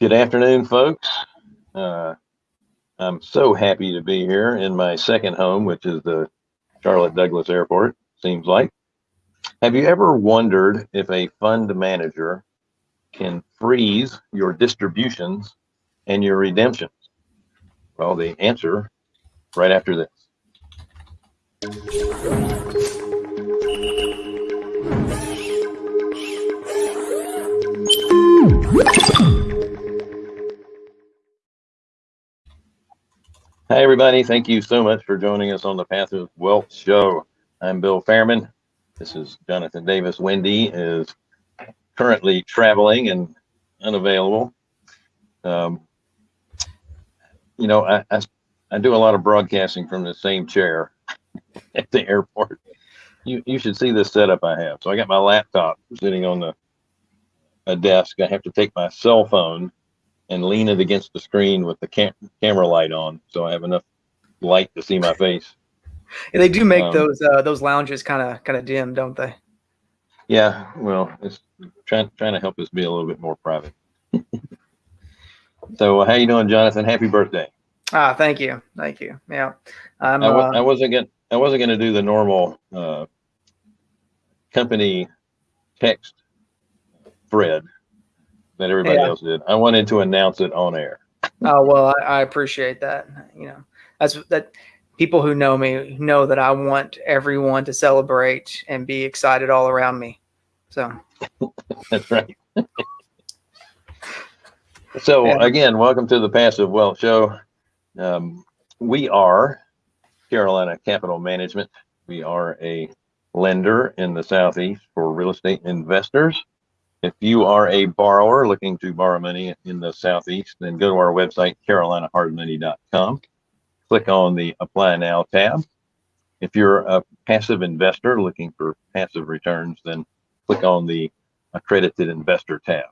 Good afternoon, folks. Uh, I'm so happy to be here in my second home, which is the Charlotte Douglas Airport, seems like. Have you ever wondered if a fund manager can freeze your distributions and your redemptions? Well, the answer right after this. Hi, everybody. Thank you so much for joining us on the Passive Wealth show. I'm Bill Fairman. This is Jonathan Davis. Wendy is currently traveling and unavailable. Um, you know, I, I, I do a lot of broadcasting from the same chair at the airport. You, you should see this setup I have. So I got my laptop sitting on the a desk. I have to take my cell phone and lean it against the screen with the cam camera light on, so I have enough light to see my face. Yeah, they do make um, those uh, those lounges kind of kind of dim, don't they? Yeah, well, it's trying trying to help us be a little bit more private. so, uh, how you doing, Jonathan? Happy birthday! Ah, thank you, thank you. Yeah, I'm, I, w- uh, I wasn't gonna I wasn't gonna do the normal uh, company text thread that everybody yeah. else did. I wanted to announce it on air. Oh well, I, I, appreciate that. You know, that's that. People who know me know that I want everyone to celebrate and be excited all around me. So that's right. so yeah. again, welcome to the Passive Wealth Show. Um, we are Carolina Capital Management. We are a lender in the Southeast for real estate investors. If you are a borrower looking to borrow money in the Southeast, then go to our website, carolinahardmoney.com. Click on the Apply Now tab. If you're a passive investor looking for passive returns, then click on the Accredited Investor tab.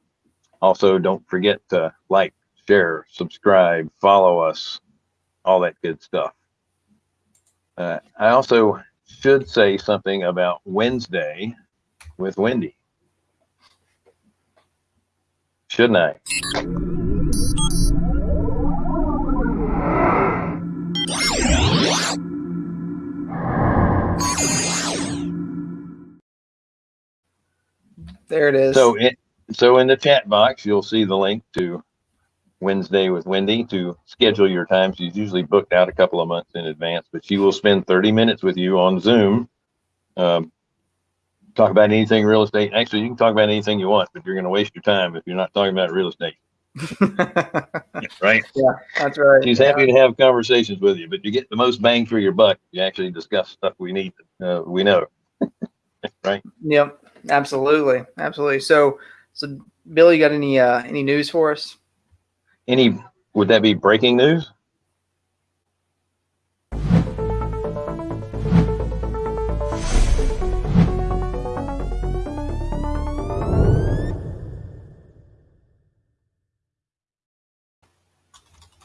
Also, don't forget to like, share, subscribe, follow us, all that good stuff. Uh, I also should say something about Wednesday with Wendy. Shouldn't I? There it is. So, it, so in the chat box, you'll see the link to Wednesday with Wendy to schedule your time. She's usually booked out a couple of months in advance, but she will spend 30 minutes with you on Zoom um, talk about anything real estate. Actually, you can talk about anything you want, but you're going to waste your time if you're not talking about real estate. right? Yeah, that's right. She's happy to have conversations with you, but you get the most bang for your buck. You actually discuss stuff we need, uh, we know. right? Yep, absolutely, absolutely. So, so Bill, you got any uh, any news for us? Any? Would that be breaking news?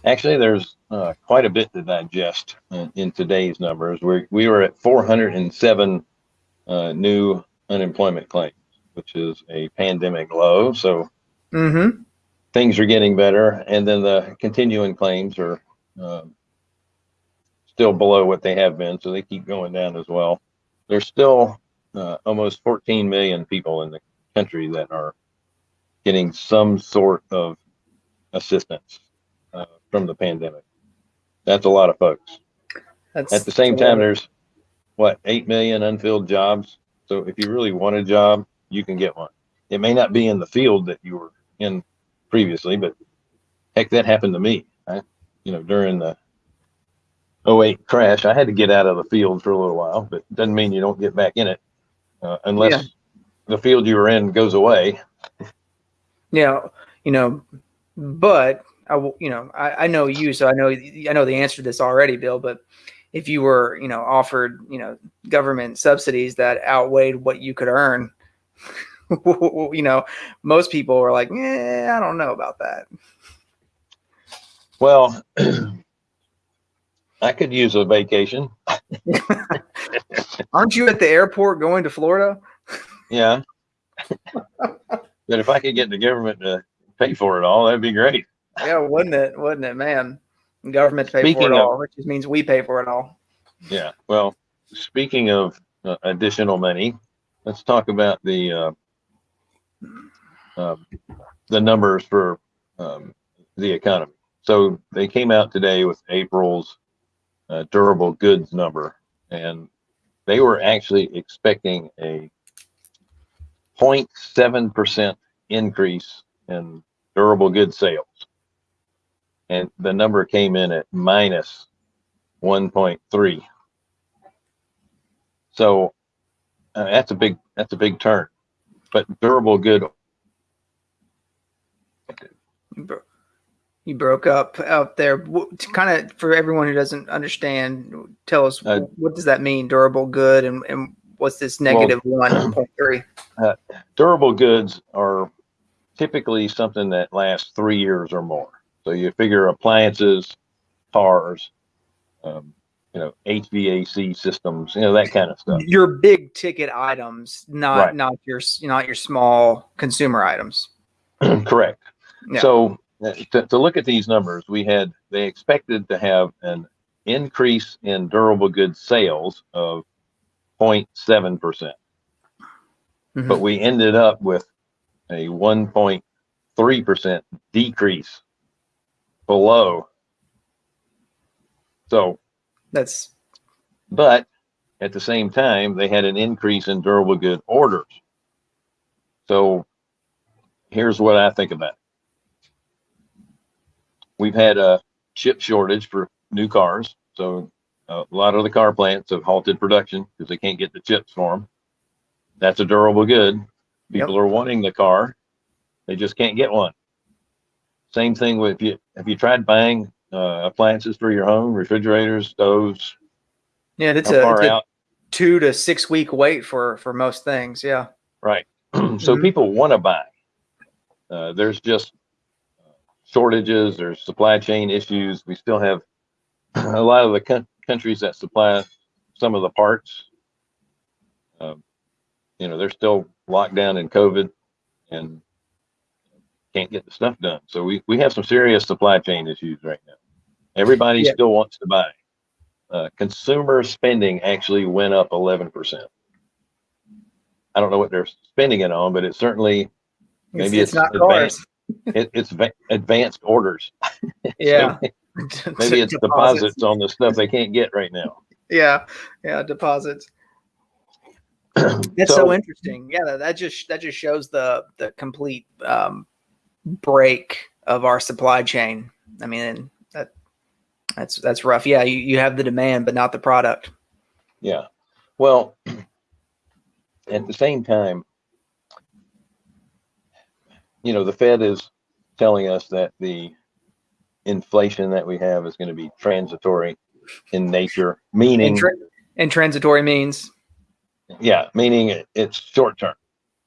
Actually, there's uh, quite a bit to digest in, in, today's numbers. We we were at 407 uh, new unemployment claims, which is a pandemic low. So mm-hmm. things are getting better, and then the continuing claims are uh, still below what they have been, so they keep going down as well. There's still uh, almost 14 million people in the country that are getting some sort of assistance from the pandemic. That's a lot of folks. That's At the same time, there's what, 8 million unfilled jobs. So if you really want a job, you can get one. It may not be in the field that you were in previously, but heck, that happened to me. I, you know, during the 08 crash, I had to get out of the field for a little while, but it doesn't mean you don't get back in it uh, unless yeah. the field you were in goes away. Yeah, you know, but I will, you know, I, I know you, so I know I know the answer to this already, Bill. But if you were, you know, offered, you know, government subsidies that outweighed what you could earn, you know, most people were like, "Yeah, I don't know about that." Well, I could use a vacation. Aren't you at the airport going to Florida? Yeah. but if I could get the government to pay for it all, that'd be great. Yeah, wouldn't it? Wouldn't it, man? Government pay Speaking for it of- all, which just means we pay for it all. Yeah. Well, speaking of uh, additional money, let's talk about the uh, um, the numbers for um, the economy. So they came out today with April's uh, durable goods number, and they were actually expecting a 0.7 percent increase in durable goods sales, and the number came in at minus 1.3. So uh, that's a big that's a big turn. But durable good You, bro- you broke up out there. Kind of for everyone who doesn't understand, tell us Uh, what does that mean? Durable good, and, and what's this negative one point three? durable goods are typically something that lasts three years or more. So you figure appliances, cars, um, you know, HVAC systems, you know, that kind of stuff. Your big ticket items, not Right. not your not your small consumer items. Correct. Yeah. So uh, to, to look at these numbers, we had they expected to have an increase in durable goods sales of 0.7 percent. Mhm. but we ended up with a 1.3% decrease below. So, That's but at the same time, they had an increase in durable good orders. So, here's what I think about it. We've had a chip shortage for new cars. So, a lot of the car plants have halted production because they can't get the chips for them. That's a durable good. People are wanting the car, they just can't get one. Same thing with you. Have you tried buying uh, appliances for your home, refrigerators, stoves? yeah. that's a, far it's a two to six week wait for for most things. Yeah. Right. so Mhm. people want to buy. Uh, there's just shortages. There's supply chain issues. We still have a lot of the coun- countries that supply some of the parts. Um, you know, they're still locked down in COVID and can't get the stuff done. So we, we have some serious supply chain issues right now. Everybody Yeah. still wants to buy. Uh, consumer spending actually went up 11%. I don't know what they're spending it on, but it's certainly Maybe it's, it's not advanced. it, it's va- advanced orders. Yeah. Maybe it's deposits on the stuff they can't get right now. Yeah. Yeah. Deposits. That's so, So- interesting. Yeah, that, that just that just shows the the complete um, break of our supply chain. I mean, that that's that's rough. Yeah, you, you have the demand, but not the product. Yeah. Well, at the same time, you know, the Fed is telling us that the inflation that we have is going to be transitory in nature, meaning, And, tra- and transitory means. yeah, meaning it, it's short term.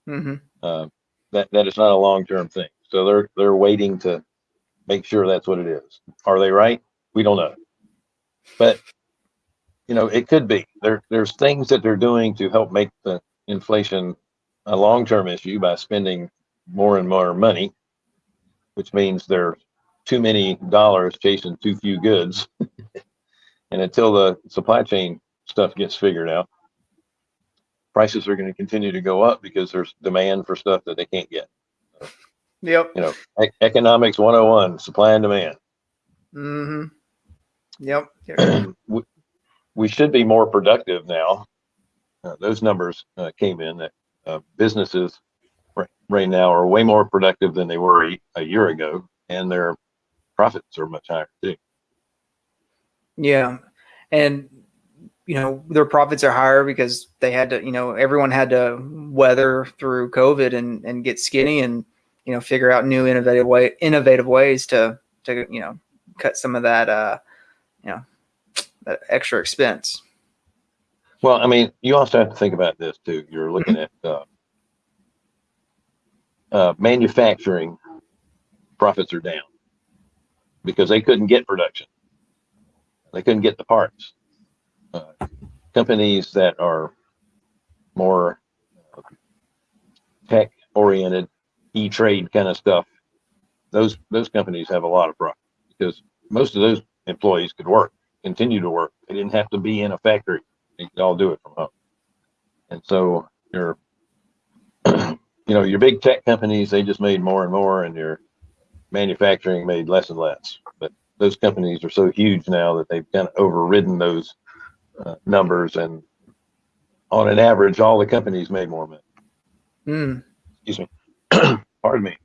hmm Uh, that that is not a long term thing. So they're they're waiting to make sure that's what it is. Are they right? We don't know. But you know, it could be. There there's things that they're doing to help make the inflation a long term issue by spending more and more money, which means there's too many dollars chasing too few goods. and until the supply chain stuff gets figured out, prices are going to continue to go up because there's demand for stuff that they can't get. Yep. You know, e- economics 101, supply and demand. Mm-hmm. Yep. we, we should be more productive now. Uh, those numbers uh, came in that uh, businesses right, right now are way more productive than they were a, a year ago, and their profits are much higher too. Yeah. And, you know, their profits are higher because they had to, you know, everyone had to weather through COVID and, and get skinny and, you know, figure out new innovative way, innovative ways to, to, you know, cut some of that, uh, you know, that extra expense. Well, I mean, you also have to think about this too. You're looking at uh, uh, manufacturing profits are down because they couldn't get production. They couldn't get the parts. Uh, companies that are more uh, tech oriented, e trade kind of stuff, those those companies have a lot of profit because most of those employees could work, continue to work. They didn't have to be in a factory. They could all do it from home. And so your, you know, your big tech companies, they just made more and more, and your manufacturing made less and less. But those companies are so huge now that they've kind of overridden those uh, numbers, and on an average, all the companies made more money. Mm. Excuse me. Pardon me.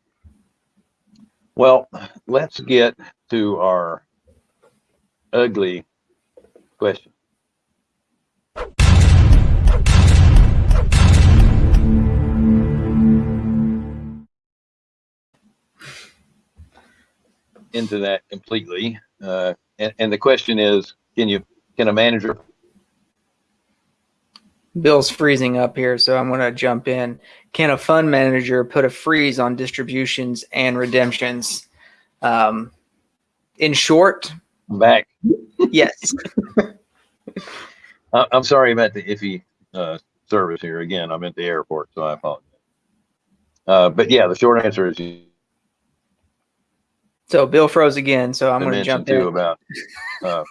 Well, let's get to our ugly question. Into that completely. Uh, and, and the question is, can you, can a manager Bill's freezing up here, so I'm going to jump in. Can a fund manager put a freeze on distributions and redemptions? Um, in short, back? yes. I- I'm sorry about the iffy uh, service here. Again, I'm at the airport, so I apologize. Uh, but yeah, the short answer is So Bill froze again, so I'm going to jump in. about. Uh,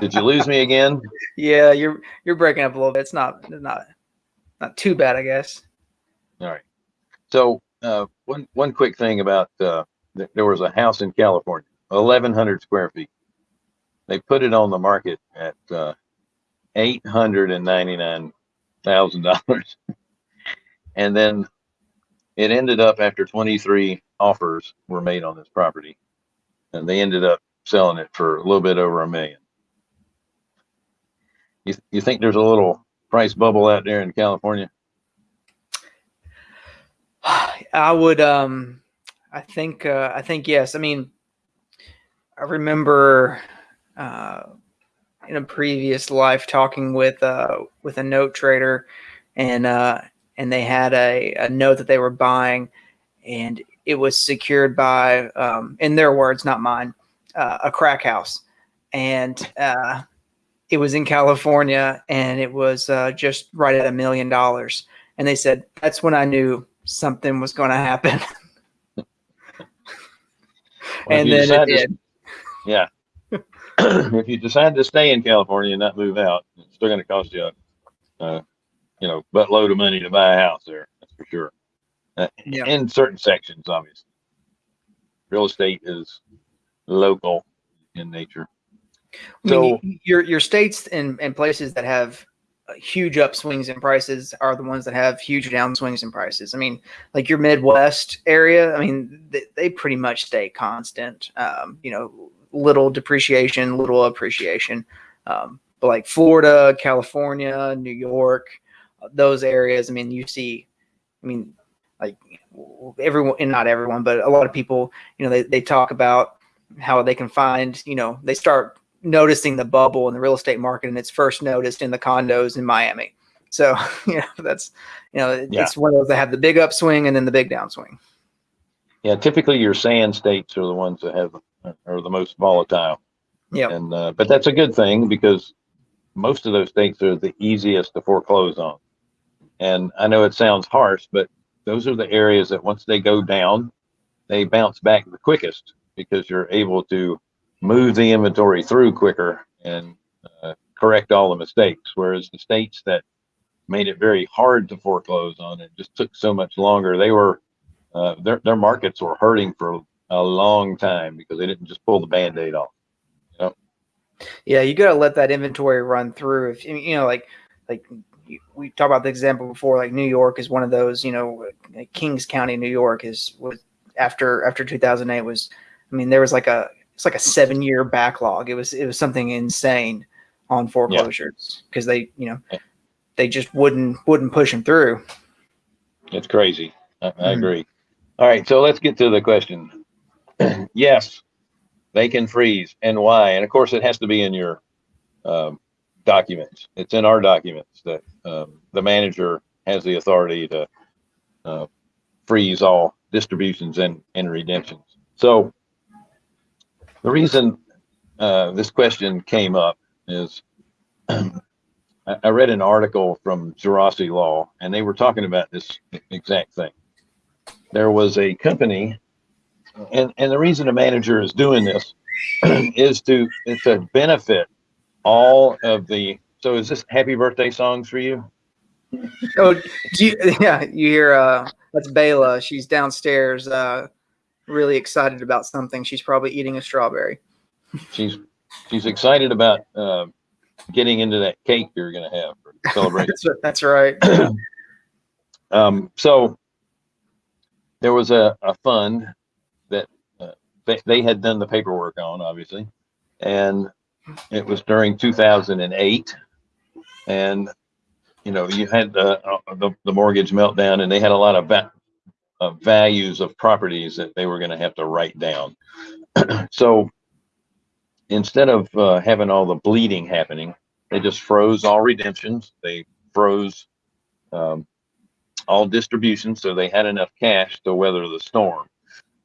did you lose me again? Yeah, you're you're breaking up a little bit. It's not not not too bad, I guess. All right. So uh, one one quick thing about uh, there was a house in California, 1,100 square feet. They put it on the market at uh, eight hundred and ninety nine thousand dollars, and then it ended up after 23 offers were made on this property, and they ended up selling it for a little bit over a million. You you think there's a little price bubble out there in California? I would um I think uh I think yes. I mean I remember uh in a previous life talking with uh with a note trader and uh and they had a, a note that they were buying and it was secured by um in their words, not mine, uh, a crack house. And uh it was in California and it was uh, just right at a million dollars. And they said, that's when I knew something was going to happen. Well, and then it to- did. Yeah. if you decide to stay in California and not move out, it's still going to cost you, a, uh, you know, buttload of money to buy a house there. That's for sure. Uh, Yeah. In certain sections, obviously. Real estate is local in nature. I mean, your your states and, and places that have uh, huge upswings in prices are the ones that have huge downswings in prices. I mean, like your Midwest area, I mean, they, they pretty much stay constant. Um, you know, little depreciation, little appreciation. Um, but like Florida, California, New York, uh, those areas, I mean, you see, I mean, like everyone, and not everyone, but a lot of people, you know, they, they talk about how they can find, you know, they start noticing the bubble in the real estate market and it's first noticed in the condos in Miami. So, you know, that's, you know, Yeah. it's one of those that have the big upswing and then the big downswing. Yeah, typically your sand states are the ones that have are the most volatile. Yeah. And uh, but that's a good thing because most of those states are the easiest to foreclose on. And I know it sounds harsh, but those are the areas that once they go down, they bounce back the quickest because you're able to move the inventory through quicker and uh, correct all the mistakes. Whereas the states that made it very hard to foreclose on it just took so much longer. They were uh, their their markets were hurting for a long time because they didn't just pull the band-aid off. Yeah. You got to let that inventory run through. If you know, like, like we talked about the example before, like New York is one of those, you know, Kings County, New York is was after, after 2008 was, I mean, there was like a, it's like a seven year backlog. It was, it was something insane on foreclosures because they, you know, Yeah. they just wouldn't, wouldn't push them through. It's crazy. I, I Mhm. agree. All right, so let's get to the question. yes, they can freeze, and why? And of course, it has to be in your um, documents. It's in our documents that um, the manager has the authority to uh, freeze all distributions and, and redemptions. So the reason uh, this question came up is I read an article from Geraci Law, and they were talking about this exact thing. There was a company and and the reason a manager is doing this is to is to benefit all of the. So is this happy birthday songs for you? Oh, you, yeah, you hear uh that's Bayla. She's downstairs uh really excited about something. She's probably eating a strawberry. She's she's excited about uh, getting into that cake you're going to have for celebration. that's, that's right. um, so there was a, a fund that uh, they, they had done the paperwork on, obviously, and it was during 2008. And you know, you had the, uh, the, the mortgage meltdown, and they had a lot of values of properties that they were going to have to write down. so instead of uh, having all the bleeding happening, they just froze all redemptions. They froze um, all distributions, so they had enough cash to weather the storm.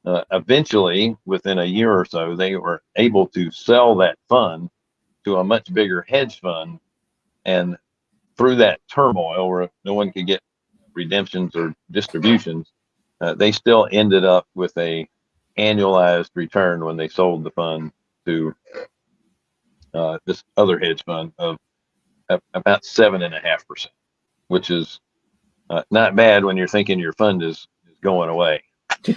Uh, eventually, within a year or so, they were able to sell that fund to a much bigger hedge fund, and through that turmoil, where no one could get redemptions or distributions, uh, they still ended up with a annualized return when they sold the fund to uh, this other hedge fund of about seven and a half percent, which is uh, not bad when you're thinking your fund is, is going away.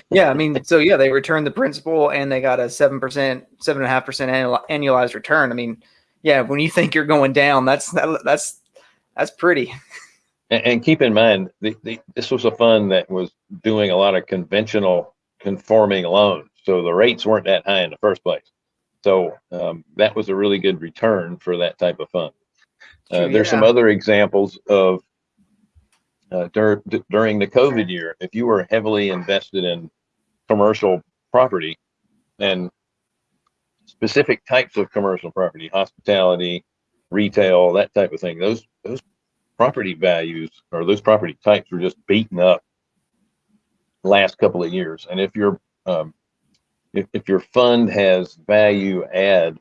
yeah, I mean, so yeah, they returned the principal and they got a seven percent, seven and a half percent annualized return. I mean, yeah, when you think you're going down, that's that, that's that's pretty. And, and keep in mind, the, the, this was a fund that was doing a lot of conventional conforming loans, so the rates weren't that high in the first place. So um, that was a really good return for that type of fund. Uh, there's yeah. some other examples of uh, dur- d- during the COVID year, if you were heavily invested in commercial property and specific types of commercial property, hospitality, retail, that type of thing, those those property values or those property types were just beaten up last couple of years. And if your um, if, if your fund has value add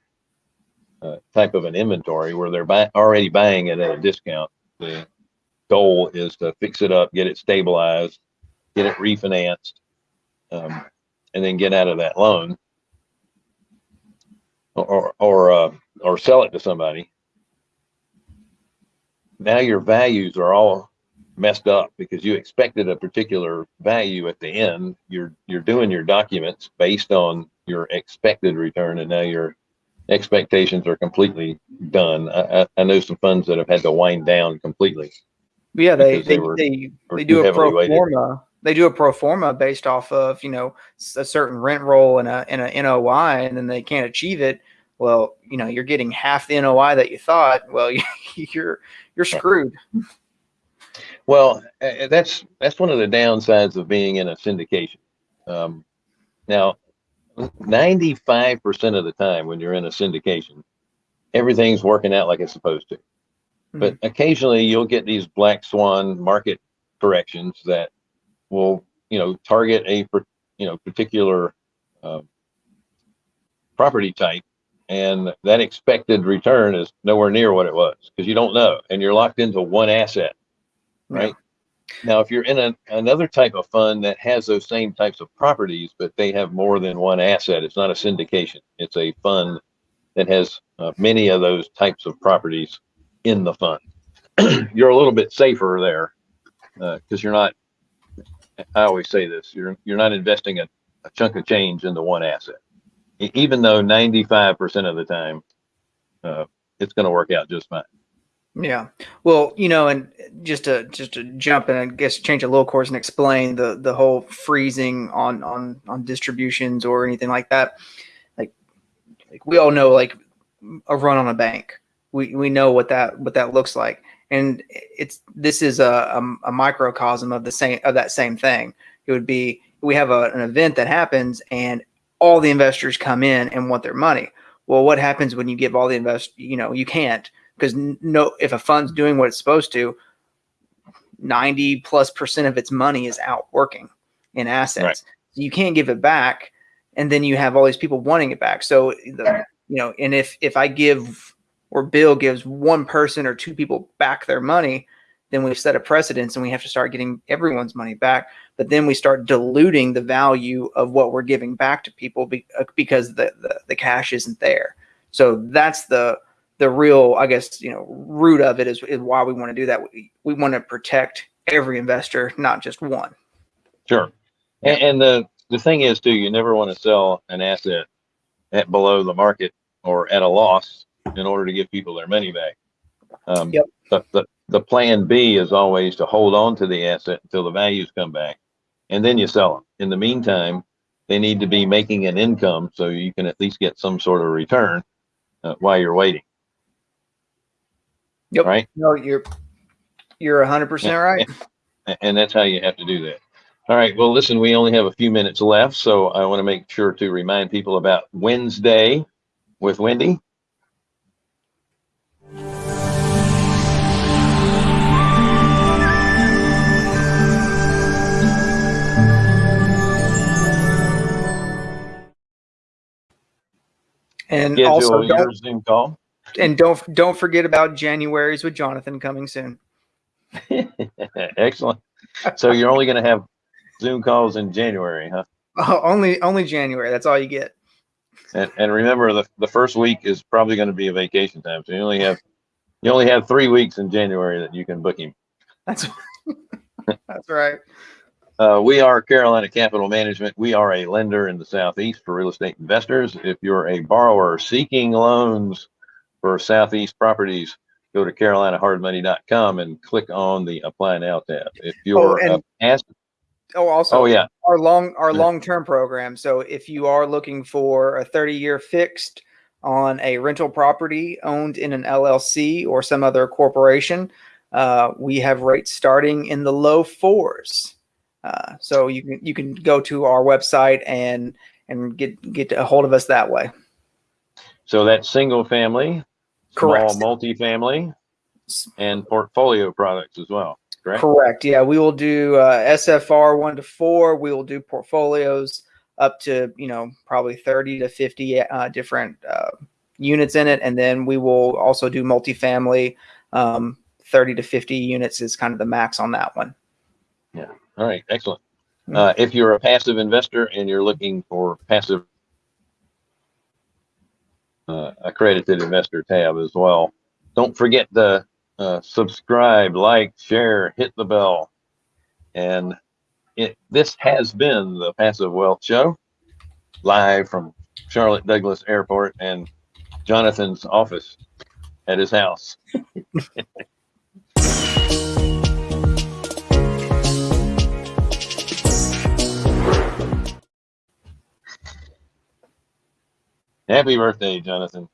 uh, type of an inventory where they're buy, already buying it at a discount, the goal is to fix it up, get it stabilized, get it refinanced, um, and then get out of that loan, or or uh, or sell it to somebody. Now your values are all messed up because you expected a particular value at the end. You're you're doing your documents based on your expected return, and now your expectations are completely done. I, I know some funds that have had to wind down completely. Yeah, they they, they, were, they, they do a pro forma. They do a pro forma based off of you know a certain rent roll and a and a NOI, and then they can't achieve it. Well, you know you're getting half the NOI that you thought. Well, you're you're screwed. Well, that's that's one of the downsides of being in a syndication. Um, now, 95% of the time when you're in a syndication, everything's working out like it's supposed to. But mm-hmm. occasionally you'll get these black swan market corrections that will, you know, target a you know particular uh, property type, and that expected return is nowhere near what it was because you don't know, and you're locked into one asset, right? Now, if you're in a, another type of fund that has those same types of properties, but they have more than one asset, it's not a syndication. It's a fund that has uh, many of those types of properties in the fund. you're a little bit safer there because uh, you're not. I always say this: you're you're not investing a, a chunk of change into one asset, even though 95% of the time uh, it's going to work out just fine. Yeah. Well, you know, and just to just to jump and I guess change a little course and explain the the whole freezing on on on distributions or anything like that. Like like we all know like a run on a bank. We we know what that what that looks like. And it's this is a, a, a microcosm of the same of that same thing. It would be we have a, an event that happens and all the investors come in and want their money. Well, what happens when you give all the invest? You know, you can't because no, if a fund's doing what it's supposed to, 90 plus percent of its money is out working in assets. Right. So you can't give it back. And then you have all these people wanting it back. So, the, you know, and if, if I give or Bill gives one person or two people back their money, then we set a precedence and we have to start getting everyone's money back. But then we start diluting the value of what we're giving back to people be, uh, because the, the the cash isn't there. So that's the the real, I guess, you know, root of it is, is why we want to do that. We, we want to protect every investor, not just one. Sure. And, and the, the thing is too, you never want to sell an asset at below the market or at a loss in order to give people their money back. Um, Yep. But the, the plan B is always to hold on to the asset until the values come back and then you sell them. In the meantime, they need to be making an income so you can at least get some sort of return uh, while you're waiting. Yep. Right. No, you're you're hundred percent right. And that's how you have to do that. All right. Well, listen, we only have a few minutes left, so I want to make sure to remind people about Wednesday with Wendy. And also don't your Zoom call. and don't don't forget about January's with Jonathan coming soon. Excellent. So you're only going to have Zoom calls in January, huh? Oh, only only January. That's all you get. And, and remember, the, the first week is probably going to be a vacation time. So you only have you only have three weeks in January that you can book him. That's that's right. Uh, we are Carolina Capital Management. We are a lender in the Southeast for real estate investors. If you're a borrower seeking loans for Southeast properties, go to carolinahardmoney.com and click on the Apply Now tab. If you're and- uh, asked, Oh, also oh yeah, our long our long term program. So if you are looking for a 30 year fixed on a rental property owned in an LLC or some other corporation, uh, we have rates starting in the low fours. Uh, so you can you can go to our website and and get get a hold of us that way. so that's single family, Correct. small multifamily, and portfolio products as well. Correct. Correct. Yeah, we will do uh, SFR one to four. We will do portfolios up to you know probably thirty to fifty uh, different uh, units in it, and then we will also do multifamily. Um, thirty to fifty units is kind of the max on that one. All right, excellent. Mm. Uh, if you're a passive investor and you're looking for passive uh, accredited investor tab as well, don't forget to uh, subscribe, like, share, hit the bell. And it, this has been the Passive Wealth Show, live from Charlotte Douglas Airport and Jonathan's office at his house. Happy birthday, Jonathan.